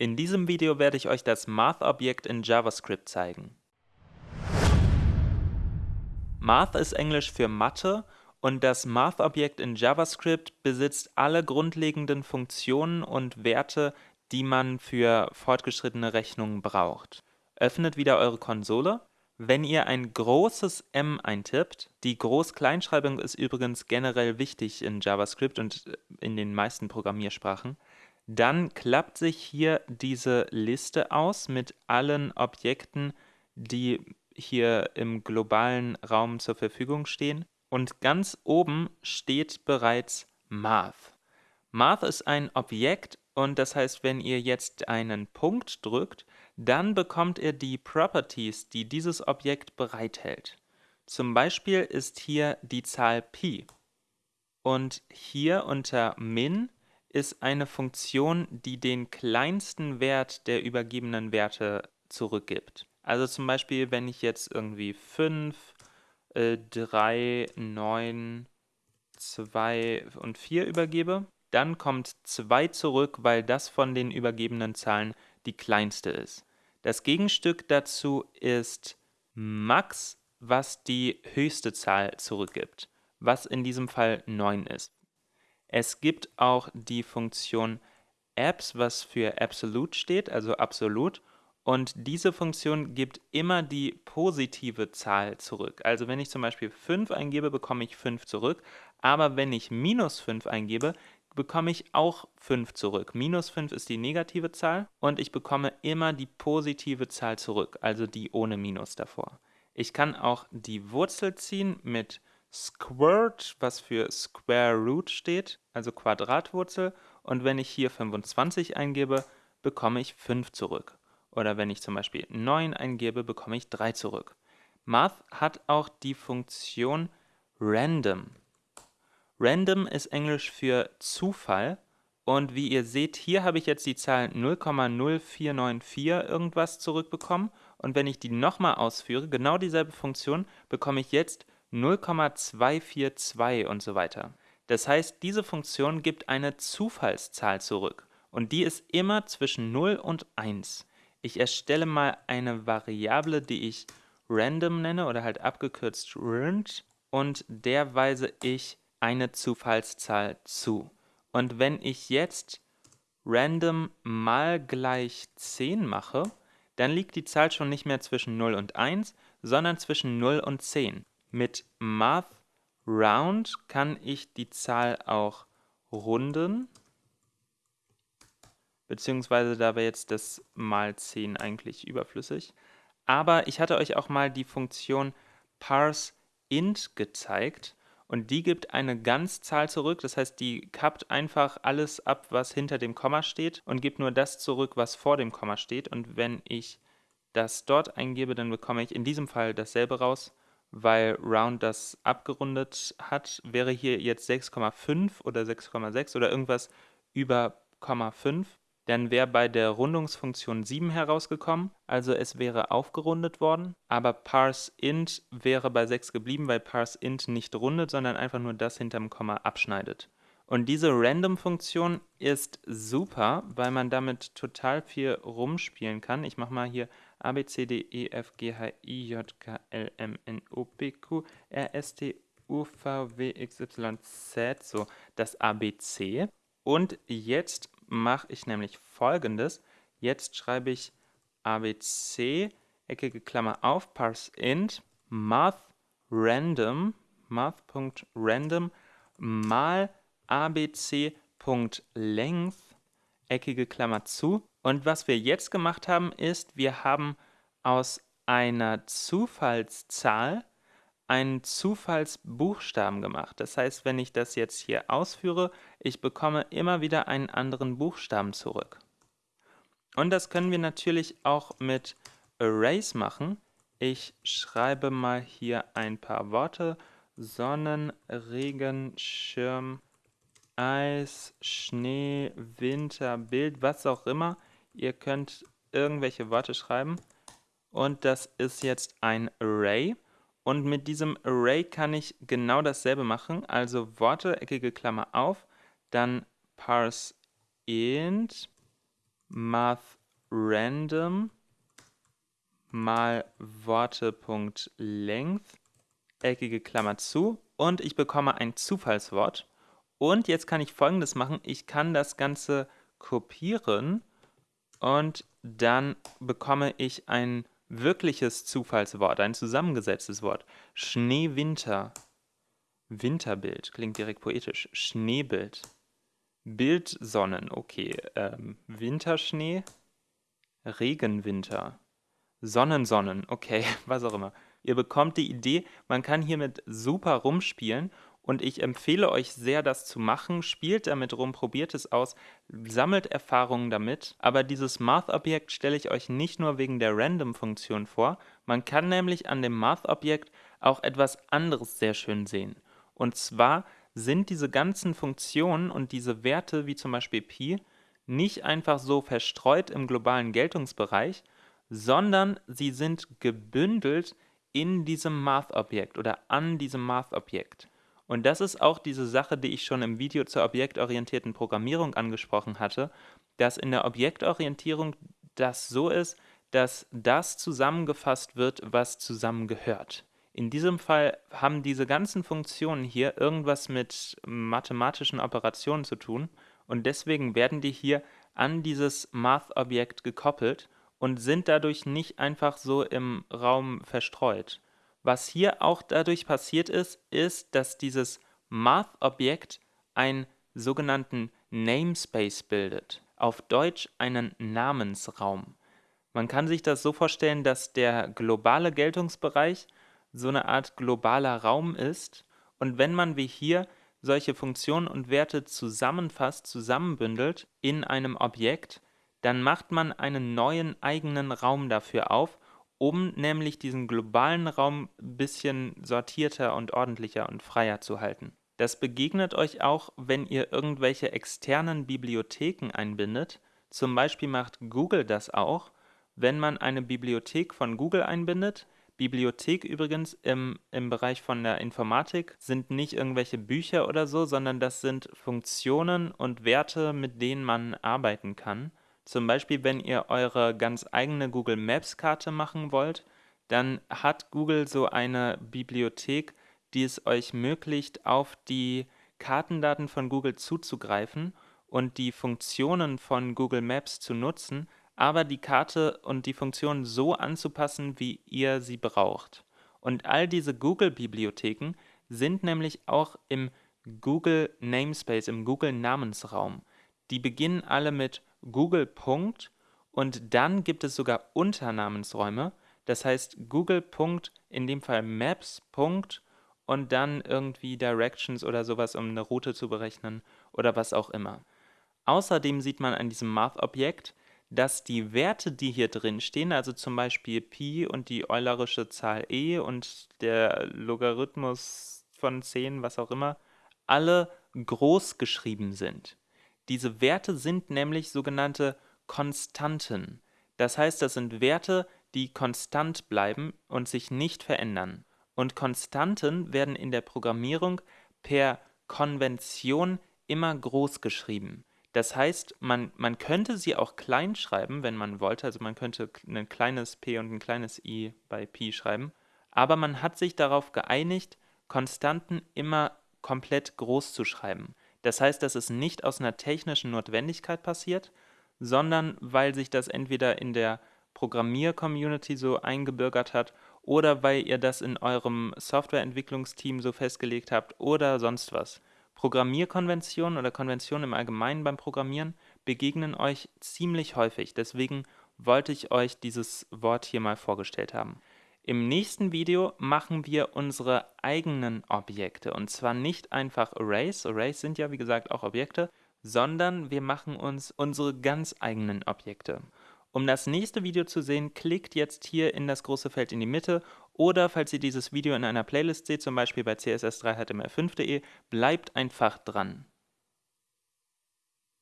In diesem Video werde ich euch das Math-Objekt in JavaScript zeigen. Math ist Englisch für Mathe und das Math-Objekt in JavaScript besitzt alle grundlegenden Funktionen und Werte, die man für fortgeschrittene Rechnungen braucht. Öffnet wieder eure Konsole. Wenn ihr ein großes M eintippt, die Groß-Kleinschreibung ist übrigens generell wichtig in JavaScript und in den meisten Programmiersprachen, dann klappt sich hier diese Liste aus mit allen Objekten, die hier im globalen Raum zur Verfügung stehen. Und ganz oben steht bereits Math. Math ist ein Objekt und das heißt, wenn ihr jetzt einen Punkt drückt, dann bekommt ihr die Properties, die dieses Objekt bereithält. Zum Beispiel ist hier die Zahl Pi. Und hier unter min ist eine Funktion, die den kleinsten Wert der übergebenen Werte zurückgibt. Also zum Beispiel, wenn ich jetzt irgendwie 5, äh, 3, 9, 2 und 4 übergebe, dann kommt 2 zurück, weil das von den übergebenen Zahlen die kleinste ist. Das Gegenstück dazu ist max, was die höchste Zahl zurückgibt, was in diesem Fall 9 ist. Es gibt auch die Funktion abs, was für absolute steht, also absolut. Und diese Funktion gibt immer die positive Zahl zurück. Also wenn ich zum Beispiel 5 eingebe, bekomme ich 5 zurück. Aber wenn ich minus 5 eingebe, bekomme ich auch 5 zurück. Minus 5 ist die negative Zahl und ich bekomme immer die positive Zahl zurück, also die ohne Minus davor. Ich kann auch die Wurzel ziehen mit Squirt, was für Square Root steht, also Quadratwurzel. Und wenn ich hier 25 eingebe, bekomme ich 5 zurück. Oder wenn ich zum Beispiel 9 eingebe, bekomme ich 3 zurück. Math hat auch die Funktion random. Random ist Englisch für Zufall. Und wie ihr seht, hier habe ich jetzt die Zahl 0,0494 irgendwas zurückbekommen. Und wenn ich die nochmal ausführe, genau dieselbe Funktion, bekomme ich jetzt 0,242 und so weiter. Das heißt, diese Funktion gibt eine Zufallszahl zurück und die ist immer zwischen 0 und 1. Ich erstelle mal eine Variable, die ich random nenne oder halt abgekürzt rand und der weise ich eine Zufallszahl zu. Und wenn ich jetzt random mal gleich 10 mache, dann liegt die Zahl schon nicht mehr zwischen 0 und 1, sondern zwischen 0 und 10. Mit Math Round kann ich die Zahl auch runden, beziehungsweise da wäre jetzt das mal 10 eigentlich überflüssig. Aber ich hatte euch auch mal die Funktion parseInt gezeigt und die gibt eine Ganzzahl zurück, das heißt, die kappt einfach alles ab, was hinter dem Komma steht und gibt nur das zurück, was vor dem Komma steht. Und wenn ich das dort eingebe, dann bekomme ich in diesem Fall dasselbe raus weil Round das abgerundet hat, wäre hier jetzt 6,5 oder 6,6 oder irgendwas über 0,5, dann wäre bei der Rundungsfunktion 7 herausgekommen, also es wäre aufgerundet worden, aber parseInt wäre bei 6 geblieben, weil parseInt nicht rundet, sondern einfach nur das hinterm Komma abschneidet. Und diese Random-Funktion ist super, weil man damit total viel rumspielen kann. Ich mache mal hier A, B, C, D, E, F, G, H, I, J, K, L, M, N, O, P, Q, R, S, T, U, V, W, X, Y, Z, so das ABC. Und jetzt mache ich nämlich folgendes. Jetzt schreibe ich ABC, eckige Klammer auf, parseInt, math random, math.random mal abc.length, eckige Klammer zu. Und was wir jetzt gemacht haben, ist, wir haben aus einer Zufallszahl einen Zufallsbuchstaben gemacht. Das heißt, wenn ich das jetzt hier ausführe, ich bekomme immer wieder einen anderen Buchstaben zurück. Und das können wir natürlich auch mit Arrays machen. Ich schreibe mal hier ein paar Worte. Sonnen, Regen, Schirm, Eis, Schnee, Winter, Bild, was auch immer. Ihr könnt irgendwelche Worte schreiben. Und das ist jetzt ein Array. Und mit diesem Array kann ich genau dasselbe machen. Also Worte, eckige Klammer auf, dann parse int mathRandom mal Worte.length, eckige Klammer zu und ich bekomme ein Zufallswort. Und jetzt kann ich folgendes machen, ich kann das Ganze kopieren und dann bekomme ich ein wirkliches Zufallswort, ein zusammengesetztes Wort. Schneewinter. Winterbild, klingt direkt poetisch. Schneebild. Bildsonnen, okay. Ähm, Winterschnee. Regenwinter. Sonnensonnen, okay, was auch immer. Ihr bekommt die Idee, man kann hiermit super rumspielen und ich empfehle euch sehr, das zu machen. Spielt damit rum, probiert es aus, sammelt Erfahrungen damit. Aber dieses Math-Objekt stelle ich euch nicht nur wegen der Random-Funktion vor. Man kann nämlich an dem Math-Objekt auch etwas anderes sehr schön sehen. Und zwar sind diese ganzen Funktionen und diese Werte, wie zum Beispiel Pi, nicht einfach so verstreut im globalen Geltungsbereich, sondern sie sind gebündelt in diesem Math-Objekt oder an diesem Math-Objekt. Und das ist auch diese Sache, die ich schon im Video zur objektorientierten Programmierung angesprochen hatte, dass in der Objektorientierung das so ist, dass das zusammengefasst wird, was zusammengehört. In diesem Fall haben diese ganzen Funktionen hier irgendwas mit mathematischen Operationen zu tun und deswegen werden die hier an dieses Math-Objekt gekoppelt und sind dadurch nicht einfach so im Raum verstreut. Was hier auch dadurch passiert ist, ist, dass dieses Math-Objekt einen sogenannten Namespace bildet, auf Deutsch einen Namensraum. Man kann sich das so vorstellen, dass der globale Geltungsbereich so eine Art globaler Raum ist und wenn man wie hier solche Funktionen und Werte zusammenfasst, zusammenbündelt in einem Objekt, dann macht man einen neuen eigenen Raum dafür auf um nämlich diesen globalen Raum ein bisschen sortierter und ordentlicher und freier zu halten. Das begegnet euch auch, wenn ihr irgendwelche externen Bibliotheken einbindet. Zum Beispiel macht Google das auch, wenn man eine Bibliothek von Google einbindet. Bibliothek übrigens im, im Bereich von der Informatik sind nicht irgendwelche Bücher oder so, sondern das sind Funktionen und Werte, mit denen man arbeiten kann. Zum Beispiel, wenn ihr eure ganz eigene Google Maps Karte machen wollt, dann hat Google so eine Bibliothek, die es euch ermöglicht, auf die Kartendaten von Google zuzugreifen und die Funktionen von Google Maps zu nutzen, aber die Karte und die Funktionen so anzupassen, wie ihr sie braucht. Und all diese Google-Bibliotheken sind nämlich auch im Google Namespace, im Google Namensraum. Die beginnen alle mit Google. und dann gibt es sogar Unternamensräume. Das heißt Google. in dem Fall Maps. und dann irgendwie Directions oder sowas, um eine Route zu berechnen oder was auch immer. Außerdem sieht man an diesem Math-Objekt, dass die Werte, die hier drin stehen, also zum Beispiel Pi und die Eulerische Zahl e und der Logarithmus von 10, was auch immer, alle groß geschrieben sind. Diese Werte sind nämlich sogenannte Konstanten. Das heißt, das sind Werte, die konstant bleiben und sich nicht verändern. Und Konstanten werden in der Programmierung per Konvention immer groß geschrieben. Das heißt, man, man könnte sie auch klein schreiben, wenn man wollte. Also man könnte ein kleines p und ein kleines i bei pi schreiben. Aber man hat sich darauf geeinigt, Konstanten immer komplett groß zu schreiben. Das heißt, dass es nicht aus einer technischen Notwendigkeit passiert, sondern weil sich das entweder in der Programmier-Community so eingebürgert hat oder weil ihr das in eurem Softwareentwicklungsteam so festgelegt habt oder sonst was. Programmierkonventionen oder Konventionen im Allgemeinen beim Programmieren begegnen euch ziemlich häufig, deswegen wollte ich euch dieses Wort hier mal vorgestellt haben. Im nächsten Video machen wir unsere eigenen Objekte und zwar nicht einfach Arrays, Arrays sind ja wie gesagt auch Objekte, sondern wir machen uns unsere ganz eigenen Objekte. Um das nächste Video zu sehen, klickt jetzt hier in das große Feld in die Mitte oder falls ihr dieses Video in einer Playlist seht, zum Beispiel bei css3html5.de, bleibt einfach dran.